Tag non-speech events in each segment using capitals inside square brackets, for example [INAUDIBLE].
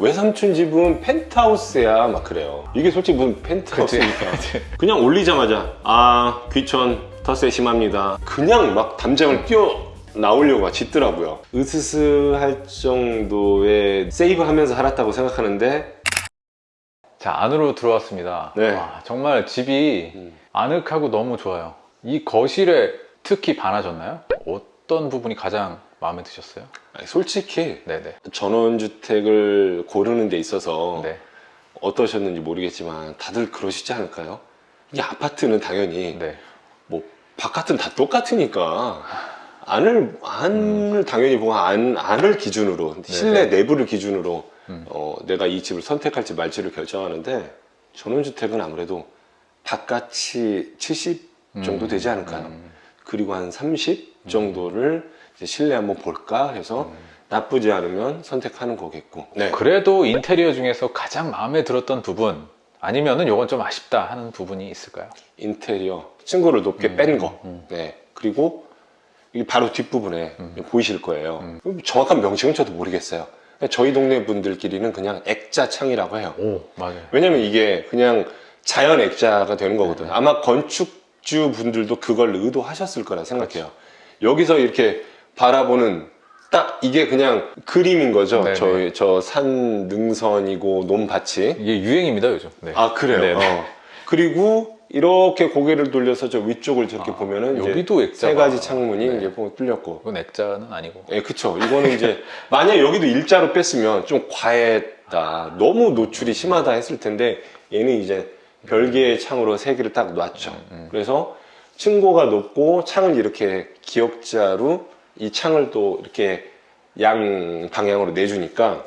외삼촌 집은 펜트하우스야 막 그래요. 이게 솔직히 무슨 펜트하우스니까? [LAUGHS] 그냥 올리자마자 아 귀천 텃세 심합니다. 그냥 막 담장을 뛰어 나오려고 막 짖더라고요. 으스스 할 정도의 세이브 하면서 살았다고 생각하는데. 자 안으로 들어왔습니다. 네. 와, 정말 집이 음. 아늑하고 너무 좋아요. 이 거실에 특히 반하셨나요? 어떤 부분이 가장 마음에 드셨어요? 아니, 솔직히 네네 전원주택을 고르는 데 있어서 네. 어떠셨는지 모르겠지만 다들 그러시지 않을까요? 이 아파트는 당연히 네. 뭐 바깥은 다 똑같으니까 안을 안을 당연히 보고 안 안을 기준으로 실내 네네. 내부를 기준으로 음. 어, 내가 이 집을 선택할지 말지를 결정하는데 전원주택은 아무래도 바깥이 70 정도 되지 않을까요? 음. 그리고 한 30 정도를 이제 실내 한번 볼까 해서 나쁘지 않으면 선택하는 거겠고. 네. 그래도 인테리어 중에서 가장 마음에 들었던 부분 아니면은 요건 좀 아쉽다 하는 부분이 있을까요? 인테리어 층고를 높게 음, 뺀 거. 음. 네. 그리고 이 바로 뒷부분에 음. 보이실 거예요. 정확한 명칭은 저도 모르겠어요. 저희 동네 분들끼리는 그냥 액자 창이라고 해요. 오 맞아요 왜냐면 이게 그냥 자연 액자가 되는 거거든요. 아마 건축주 분들도 그걸 의도하셨을 거라 생각해요. 여기서 이렇게 바라보는 딱 이게 그냥 그림인 거죠. 네네. 저희 저산 능선이고 논밭이. 이게 유행입니다 요즘 네. 아 그래요. 네네. 어. 그리고 이렇게 고개를 돌려서 저 위쪽을 저렇게 아, 보면은 여기도 액자가 세 가지 창문이 네. 이제 뚫렸고. 이건 액자는 아니고 예, 그쵸. 이거는 이제, [LAUGHS] 만약 여기도 일자로 뺐으면 좀 과했다. 너무 노출이 심하다 했을 텐데, 얘는 이제 별개의 창으로 세 개를 딱 놨죠. 음. 그래서 층고가 높고 창을 이렇게 기역자로 이 창을 또 이렇게 양 방향으로 내주니까,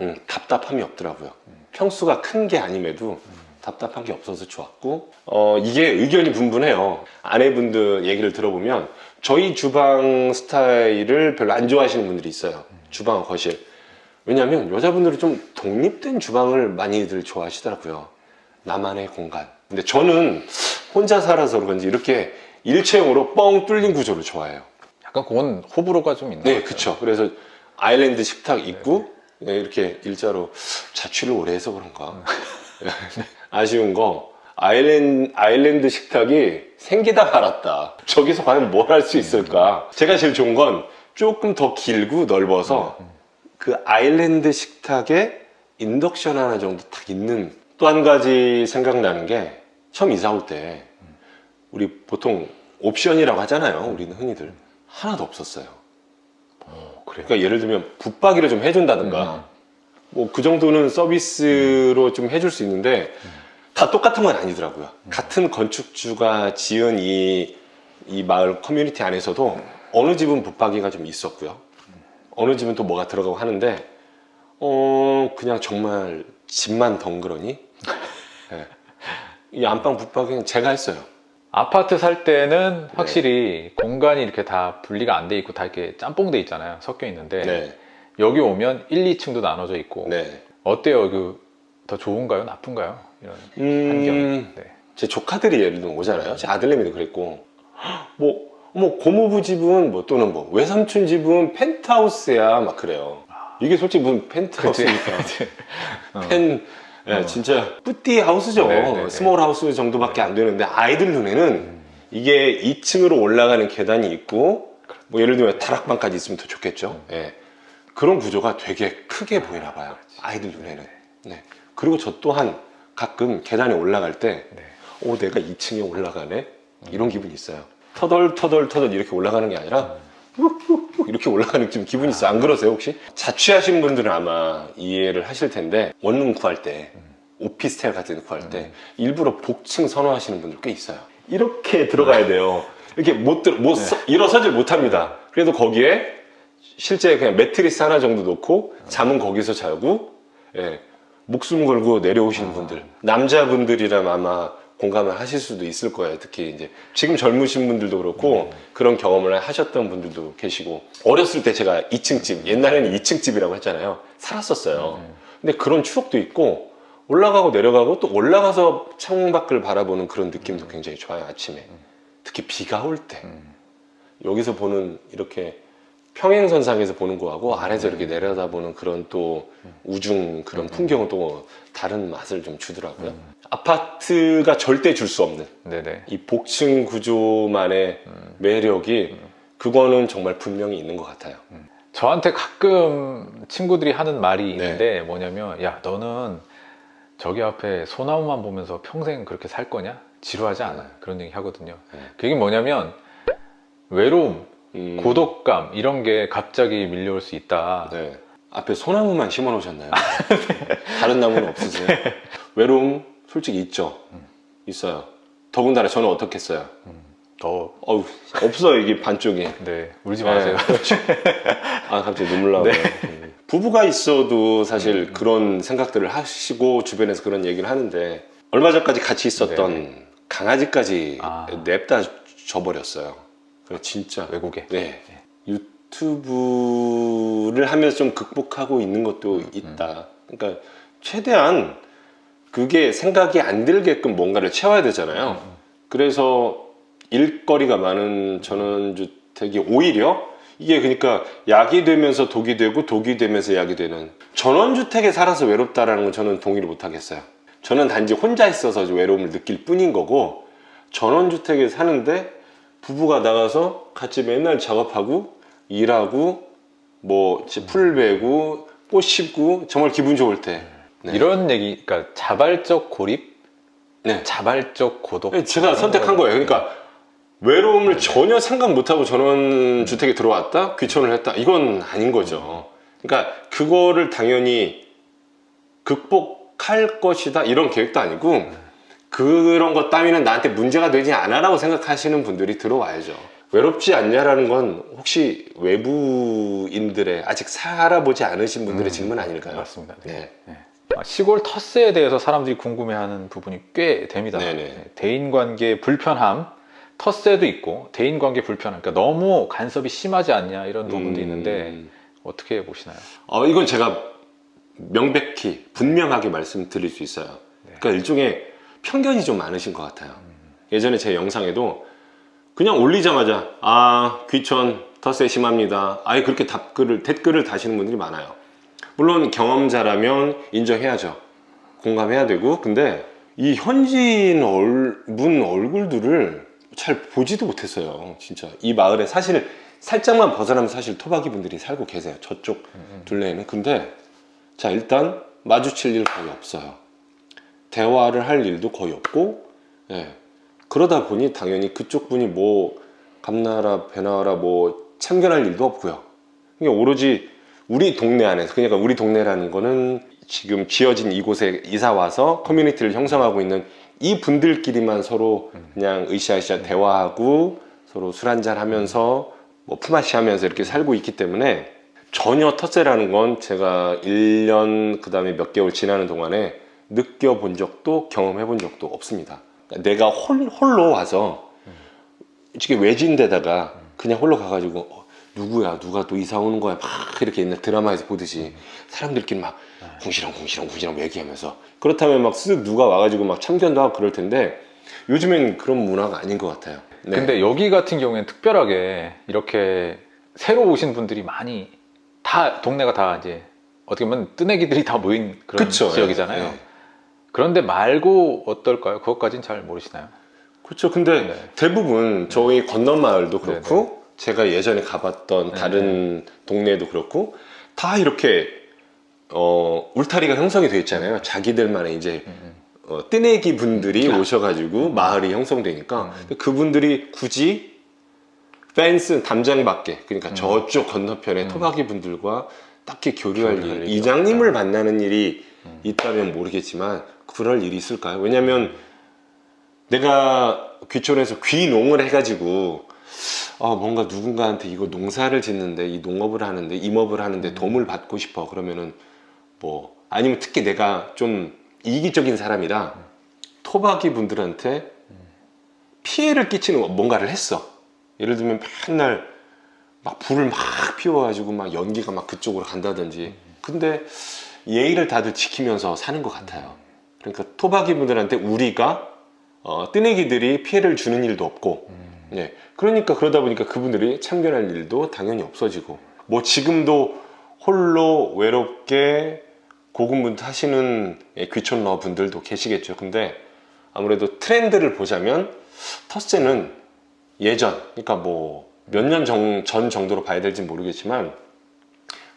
음, 답답함이 없더라고요. 평수가 큰 게 아님에도 답답한 게 없어서 좋았고, 어, 이게 의견이 분분해요. 아내분들 얘기를 들어보면, 저희 주방 스타일을 별로 안 좋아하시는 분들이 있어요. 주방, 거실. 왜냐면 여자분들은 좀 독립된 주방을 많이들 좋아하시더라고요. 나만의 공간. 근데 저는 혼자 살아서 그런지 이렇게 일체형으로 뻥 뚫린 구조를 좋아해요. 약간 그건 호불호가 좀 있는 네. 그쵸. 그래서 아일랜드 식탁 있고, 네, 이렇게 일자로 자취를 오래 해서 그런가. [LAUGHS] 아쉬운 거, 아일랜드, 아일랜드 식탁이 생기다 말았다. 저기서 과연 뭘 할 수 있을까? 제가 제일 좋은 건 조금 더 길고 넓어서 그 아일랜드 식탁에 인덕션 하나 정도 딱 있는 또 한 가지 생각나는 게 처음 이사 올 때 우리 보통 옵션이라고 하잖아요. 우리는 흔히들. 하나도 없었어요. 어, 그래요. 그러니까 예를 들면 붙박이를 좀 해준다든가 뭐그 정도는 서비스로 좀 해줄 수 있는데 다 똑같은 건 아니더라고요. 같은 건축주가 지은 이, 이 마을 커뮤니티 안에서도 어느 집은 붙박이가 좀 있었고요. 어느 집은 또 뭐가 들어가고 하는데 어 그냥 정말 집만 덩그러니 [LAUGHS] 예. 이 안방 붙박이는 제가 했어요. 아파트 살 네. 때는 확실히 공간이 이렇게 다 분리가 안 돼 있고 다 이렇게 짬뽕 돼 있잖아요. 섞여 있는데 네, 여기 오면 1, 2층도 나눠져 있고 네. 어때요? 그 더 좋은가요? 나쁜가요? 이런 환경. 음, 네. 제 조카들이 예를 들면 오잖아요. 제 아들내미도 그랬고, 뭐, 뭐, 고모부 집은 뭐 또는 뭐, 외삼촌 집은 펜트하우스야, 막 그래요. 이게 솔직히 무슨 펜트하우스니까. [LAUGHS] 어. 펜, 예, 진짜, petit house죠. 네, 네, 네. small house 정도밖에 안 되는데, 아이들 눈에는 이게 2층으로 올라가는 계단이 있고, 뭐, 예를 들면 다락방까지 있으면 더 좋겠죠. 예. 그런 구조가 되게 크게 보이나 봐요. 아이들 눈에는. 네. 그리고 저 또한 가끔 계단에 올라갈 때, 네. 오 내가 2층에 올라가네 이런 기분이 있어요 터덜 터덜 터덜 이렇게 올라가는 게 아니라 훅훅훅 이렇게 올라가는 좀 기분이 있어요. 안 그러세요 혹시? 자취하신 분들은 아마 이해를 하실 텐데 원룸 구할 때 오피스텔 같은 데 구할 때 일부러 복층 선호하시는 분들 꽤 있어요. 이렇게 들어가야 돼요. 이렇게 못, 들어, 못 서- 일어서질 못합니다. 그래도 거기에 실제 그냥 매트리스 하나 정도 놓고 잠은 거기서 자고 예, 목숨 걸고 내려오시는 분들. 남자분들이라면 아마 공감을 하실 수도 있을 거예요. 특히 이제 지금 젊으신 분들도 그렇고 그런 경험을 하셨던 분들도 계시고 어렸을 때 제가 2층 집 옛날에는 2층 집이라고 했잖아요. 살았었어요. 근데 그런 추억도 있고 올라가고 내려가고 또 올라가서 창밖을 바라보는 그런 느낌도 굉장히 좋아요 아침에. 특히 비가 올 때. 음. 여기서 보는 이렇게 평행선상에서 보는 거하고 아래서 이렇게 내려다보는 그런 또 우중 그런 풍경은 또 다른 맛을 좀 주더라고요. 아파트가 절대 줄 수 없는 네네. 이 복층 구조만의 매력이 그거는 정말 분명히 있는 것 같아요. 저한테 가끔 친구들이 하는 말이 네. 있는데 뭐냐면 야 너는 저기 앞에 소나무만 보면서 평생 그렇게 살 거냐? 지루하지 않아. 그런 얘기 하거든요. 네. 그게 뭐냐면 외로움, 음, 고독감 이런 게 갑자기 밀려올 수 있다. 네. 앞에 소나무만 심어 놓으셨나요? [LAUGHS] 다른 나무는 없으세요? 외로움 솔직히 있죠. 있어요. 더군다나 저는 어떻겠어요? 더 어우, 없어요 이게 반쪽이. 네, 울지 네. 마세요. [LAUGHS] 아 갑자기 눈물 나고. 음. 부부가 있어도 음, 사실 그런 생각들을 하시고 주변에서 그런 얘기를 하는데 얼마 전까지 같이 있었던 강아지까지 아. 냅다 줘버렸어요. 그래 진짜 외국에. 네. 유튜브를 하면서 좀 극복하고 있는 것도 음, 있다. 그러니까 최대한 그게 생각이 안 들게끔 뭔가를 채워야 되잖아요. 음, 그래서 일거리가 많은 전원주택이 오히려 이게 그러니까 약이 되면서 독이 되고 독이 되면서 약이 되는 전원주택에 살아서 외롭다라는 건 저는 동의를 못 하겠어요. 저는 단지 혼자 있어서 외로움을 느낄 뿐인 거고 전원주택에 사는데 부부가 나가서 같이 맨날 작업하고 일하고 뭐 풀 베고 꽃 심고 정말 기분 좋을 때 네. 이런 얘기, 그러니까 자발적 고립, 네. 자발적 고독. 제가 이런 선택한 거- 거예요. 그러니까 외로움을 전혀 생각 못하고 전원주택에 들어왔다? 귀촌을 했다? 이건 아닌 거죠. 그러니까 그거를 당연히 극복할 것이다? 이런 계획도 아니고 그런 것 따위는 나한테 문제가 되지 않아 라고 생각하시는 분들이 들어와야죠. 외롭지 않냐라는 건 혹시 외부인들의 아직 살아보지 않으신 분들의 질문 아닐까요? 맞습니다. 네. 네. 아, 시골 터스에 대해서 사람들이 궁금해하는 부분이 꽤 됩니다. 네네. 네, 대인관계 불편함, 터스에도 있고 대인관계 불편함. 그러니까 너무 간섭이 심하지 않냐 이런 부분도 음. 있는데 어떻게 보시나요? 어, 이건 제가 명백히 분명하게 말씀드릴 수 있어요. 그러니까 일종의 편견이 좀 많으신 것 같아요. 예전에 제 영상에도 그냥 올리자마자 아 귀천 텃세 심합니다. 아예 그렇게 답글을 댓글을 다시는 분들이 많아요. 물론 경험자라면 인정해야죠. 공감해야 되고 근데 이 현지인 얼, 분 얼굴들을 잘 보지도 못했어요. 진짜 이 마을에 사실 살짝만 벗어나면 사실 토박이 분들이 살고 계세요. 저쪽 둘레에는. 근데 자 일단 마주칠 일 거의 없어요. 대화를 할 일도 거의 없고 예. 그러다 보니 당연히 그쪽 분이 뭐 감나라 배나라 뭐 참견할 일도 없고요. 그러니까 오로지 우리 동네 안에서 그러니까 우리 동네라는 거는 지금 지어진 이곳에 이사 와서 커뮤니티를 형성하고 있는 이 분들끼리만 서로 그냥 으쌰으쌰 대화하고 서로 술 한잔 하면서 뭐 품앗이 하면서 이렇게 살고 있기 때문에 전혀 텃세라는 건 제가 1년 그 다음에 몇 개월 지나는 동안에 느껴본 적도 경험해 본 적도 없습니다. 그러니까 내가 홀, 홀로 와서 이렇게 외진데다가 그냥 홀로 가가지고 어, 누구야 누가 또 이사 오는 거야 막 이렇게 옛날 드라마에서 보듯이 사람들끼리 막 궁시렁 궁시렁 궁시렁 얘기하면서 그렇다면 막 쓱 누가 와가지고 막 참견도 하고 그럴 텐데 요즘엔 그런 문화가 아닌 것 같아요. 네. 근데 여기 같은 경우에는 특별하게 이렇게 새로 오신 분들이 많이 다 동네가 다 이제 어떻게 보면 뜨내기들이 다 모인 그런 그쵸, 지역이잖아요. 예, 예. 그런데 말고 어떨까요? 그것까지는 잘 모르시나요? 그렇죠. 근데 네. 대부분 저희 건너 마을도 그렇고 제가 예전에 가봤던 네, 다른 동네도 그렇고 다 이렇게 어, 울타리가 형성이 되어 있잖아요. 자기들만의 이제 음, 어, 뜨내기 분들이 오셔가지고 마을이 형성되니까 근데 그분들이 굳이 펜스 담장 밖에 그러니까 저쪽 건너편에 토박이 분들과 딱히 교류할 일, 이장님을 만나는 일이 있다면 모르겠지만 그럴 일이 있을까요? 왜냐하면 내가 귀촌에서 귀농을 해가지고 아, 뭔가 누군가한테 이거 농사를 짓는데 이 농업을 하는데 임업을 하는데 도움을 받고 싶어. 그러면은 뭐 아니면 특히 내가 좀 이기적인 사람이라 토박이 분들한테 피해를 끼치는 뭔가를 했어. 예를 들면 맨날 막 불을 막 피워가지고 막 연기가 막 그쪽으로 간다든지. 근데 예의를 다들 지키면서 사는 것 같아요 그러니까 토박이 분들한테 우리가 어, 뜨내기들이 피해를 주는 일도 없고 예. 그러니까 그러다 보니까 그분들이 참견할 일도 당연히 없어지고 뭐 지금도 홀로 외롭게 고군분투 하시는 예, 귀촌러 분들도 계시겠죠. 근데 아무래도 트렌드를 보자면 텃세는 예전, 그러니까 뭐 몇 년 전 정도로 봐야 될지 모르겠지만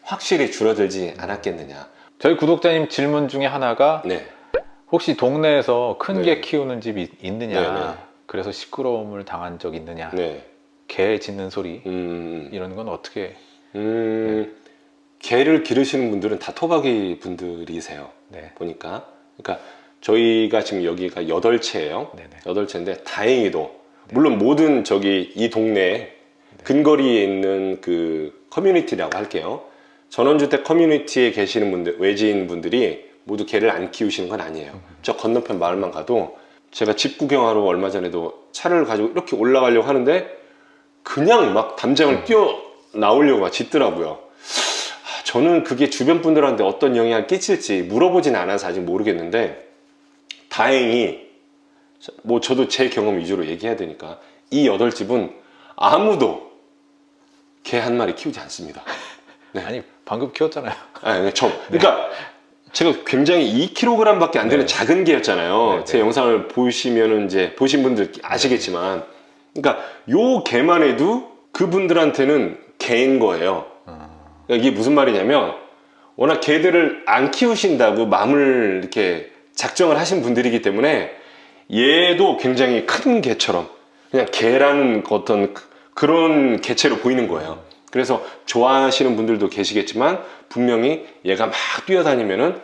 확실히 줄어들지 않았겠느냐. 저희 구독자님 질문 중에 하나가 네. 혹시 동네에서 큰개 네. 키우는 집이 있느냐 네, 네. 그래서 시끄러움을 당한 적 있느냐 네. 개 짖는 소리 음, 이런 건 어떻게 음, 개를 기르시는 분들은 다 토박이 분들이세요. 네. 보니까. 그러니까 저희가 지금 여기가 여덟 채예요. 여덟 채인데 다행히도 물론 모든 저기 이 동네 근거리에 있는 그 커뮤니티라고 할게요. 전원주택 커뮤니티에 계시는 분들, 외지인 분들이 모두 개를 안 키우시는 건 아니에요. 저 건너편 마을만 가도 제가 집 구경하러 얼마 전에도 차를 가지고 이렇게 올라가려고 하는데 그냥 막 담장을 뛰어 나오려고 막 짖더라고요. 아, 저는 그게 주변 분들한테 어떤 영향을 끼칠지 물어보진 않아서 아직 모르겠는데 다행히 뭐 저도 제 경험 위주로 얘기해야 되니까 이 여덟 집은 아무도 개 한 마리 키우지 않습니다. [LAUGHS] 네. 아니 방금 키웠잖아요. 아니, 저, 그러니까 제가 굉장히 2kg밖에 안 되는 네. 작은 개였잖아요. 네, 제 네. 영상을 보시면은 이제 보신 분들 아시겠지만, 그러니까 요 개만 해도 그분들한테는 개인 거예요. 어, 그러니까 이게 무슨 말이냐면 워낙 개들을 안 키우신다고 마음을 이렇게 작정을 하신 분들이기 때문에 얘도 굉장히 큰 개처럼 그냥 개라는 어떤 그- 그런 개체로 보이는 거예요. 그래서 좋아하시는 분들도 계시겠지만 분명히 얘가 막 뛰어다니면은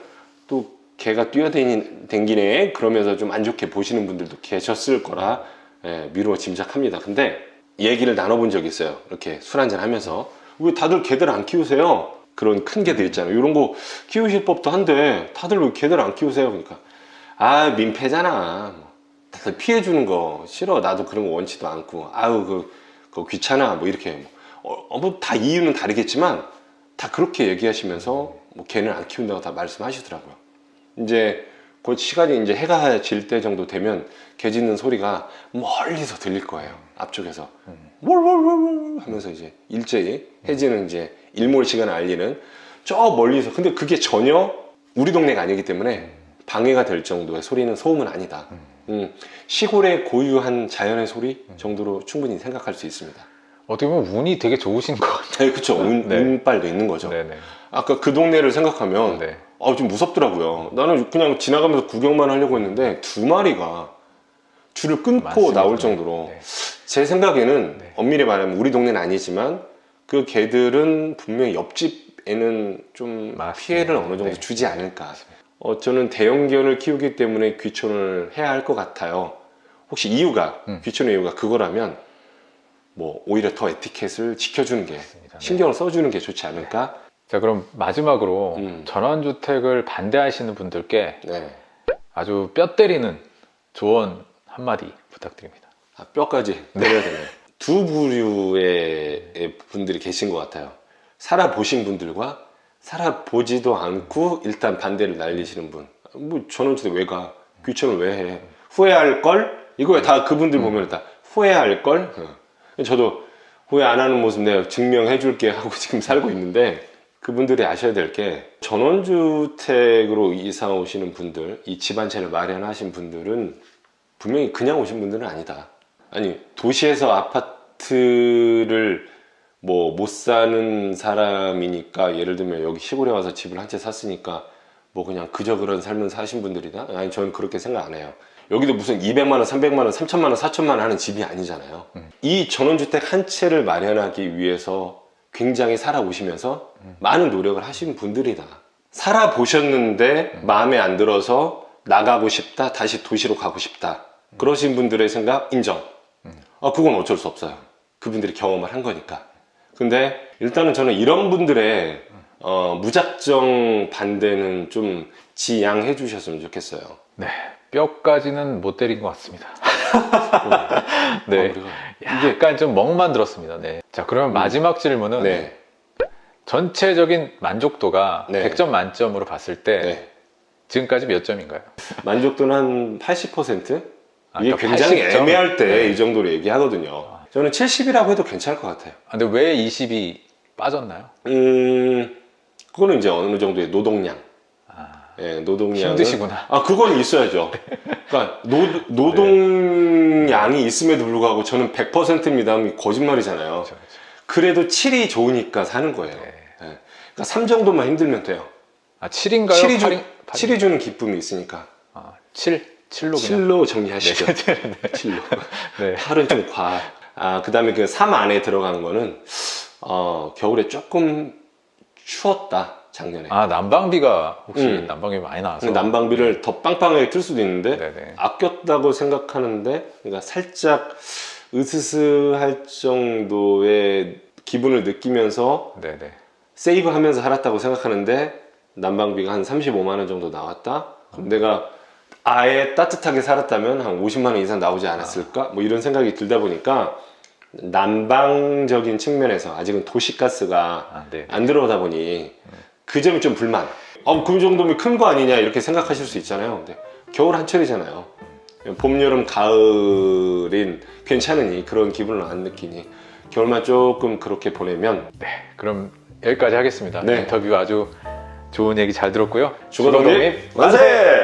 또 개가 뛰어다니네 그러면서 좀 안 좋게 보시는 분들도 계셨을 거라 예, 미루어 짐작합니다. 근데 얘기를 나눠본 적이 있어요. 이렇게 술 한잔 하면서 왜 다들 개들 안 키우세요? 그런 큰 개들 있잖아요. 이런 거 키우실 법도 한데 다들 왜 개들 안 키우세요? 그러니까 아 민폐잖아. 뭐, 다들 피해 주는 거 싫어. 나도 그런 거 원치도 않고 아유 그, 그거 귀찮아. 뭐 이렇게 뭐, 어, 뭐다 이유는 다르겠지만 다 그렇게 얘기하시면서 뭐 개는 안 키운다고 다 말씀하시더라고요. 이제 그 시간이 이제 해가 질 때 정도 되면 개 짖는 소리가 멀리서 들릴 거예요. 앞쪽에서 월월월월 하면서 이제 일제히 해지는 이제 일몰 시간을 알리는 저 멀리서 근데 그게 전혀 우리 동네가 아니기 때문에 방해가 될 정도의 소리는 소음은 아니다. 음, 시골의 고유한 자연의 소리 정도로 충분히 생각할 수 있습니다. 어떻게 보면 운이 되게 좋으신 것 같아요. 네, 그쵸. 운, 네. 운빨도 있는 거죠. 네네. 아까 그 동네를 생각하면 네. 아, 좀 무섭더라고요. 나는 그냥 지나가면서 구경만 하려고 했는데 두 마리가 줄을 끊고 맞습니다. 나올 정도로 네. 제 생각에는 네. 엄밀히 말하면 우리 동네는 아니지만 그 개들은 분명히 옆집에는 좀 맞습니다. 피해를 어느 정도 네. 주지 않을까. 어, 저는 대형견을 키우기 때문에 귀촌을 해야 할 것 같아요. 혹시 이유가 음. 귀촌의 이유가 그거라면 뭐 오히려 더 에티켓을 지켜주는 게 맞습니다. 네. 신경을 써주는 게 좋지 않을까? 자 그럼 마지막으로 음. 전원주택을 반대하시는 분들께 네. 아주 뼈 때리는 조언 한마디 부탁드립니다. 아, 뼈까지 때려야 되네. 두 부류의 분들이 계신 것 같아요. 살아보신 분들과 살아보지도 않고 일단 반대를 날리시는 분. 뭐 전원주택 왜 가? 귀촌을 왜 해? 후회할 걸? 이거 다 그분들 보면 다 후회할 걸? 어. 저도 후회 안 하는 모습 내가 증명해 줄게 하고 [LAUGHS] 지금 살고 있는데 그분들이 아셔야 될 게 전원주택으로 이사 오시는 분들, 이집한 채를 마련하신 분들은 분명히 그냥 오신 분들은 아니다. 아니 도시에서 아파트를 뭐 못 사는 사람이니까 예를 들면 여기 시골에 와서 집을 한 채 샀으니까 뭐 그냥 그저 그런 삶을 사신 분들이다? 아니 저는 그렇게 생각 안 해요. 여기도 무슨 200만 원, 300만 원, 3천만 원, 4천만 원 하는 집이 아니잖아요. 이 전원주택 한 채를 마련하기 위해서 굉장히 살아오시면서 많은 노력을 하신 분들이다. 살아보셨는데 마음에 안 들어서 나가고 싶다, 다시 도시로 가고 싶다. 그러신 분들의 생각 인정. 아, 그건 어쩔 수 없어요. 그분들이 경험을 한 거니까. 근데 일단은 저는 이런 분들의 어, 무작정 반대는 좀 지양해 주셨으면 좋겠어요. 네, 뼈까지는 못 때린 것 같습니다. [LAUGHS] 네, 아, 약간 좀 멍만 들었습니다. 네. 자, 그러면 마지막 질문은 네. 전체적인 만족도가 네. 100점 만점으로 봤을 때 네. 지금까지 몇 점인가요? 만족도는 한 80%? 아, 이게 그러니까 굉장히 80점? 애매할 때 네. 이 정도로 얘기하거든요. 아, 저는 70이라고 해도 괜찮을 것 같아요. 아, 근데 왜 20이 빠졌나요? 음, 그거는 이제 어느 정도의 노동량. 예, 노동량. 힘드시구나. 아, 그건 있어야죠. 그러니까 노, 노동량이 있음에도 불구하고 저는 100%입니다. 거짓말이잖아요. 그렇죠, 그렇죠. 그래도 7이 좋으니까 사는 거예요. 네. 예. 그러니까 3 정도만 힘들면 돼요. 아 7인가요? 7이, 주, 8인, 7이 주는 기쁨이 있으니까. 아, 7? 7로 그냥 7로 정리하시죠. 네, [LAUGHS] [LAUGHS] 네, 네. 7로. 네. 8은 좀 과. 아, 그 다음에 그 3 안에 들어가는 거는, 어, 겨울에 조금 추웠다, 작년에. 아 난방비가 혹시 음. 난방비 많이 나와서 난방비를 더 빵빵하게 틀 수도 있는데, 네네. 아꼈다고 생각하는데, 그러니까 살짝 으스스할 정도의 기분을 느끼면서 네네. 세이브 하면서 살았다고 생각하는데, 난방비가 한 35만 원 정도 나왔다? 그럼 내가 아예 따뜻하게 살았다면 한 50만 원 이상 나오지 않았을까? 뭐 이런 생각이 들다 보니까, 난방적인 측면에서 아직은 도시가스가 아, 네. 안 들어오다 보니 그 점이 좀 불만. 어, 그 정도면 큰 거 아니냐 이렇게 생각하실 수 있잖아요. 근데 겨울 한철이잖아요. 봄, 여름, 가을인 괜찮으니 그런 기분을 안 느끼니 겨울만 조금 그렇게 보내면 네. 그럼 여기까지 하겠습니다. 네. 인터뷰 아주 좋은 얘기 잘 들었고요. 주거독립 만세!